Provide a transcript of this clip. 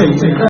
شيخنا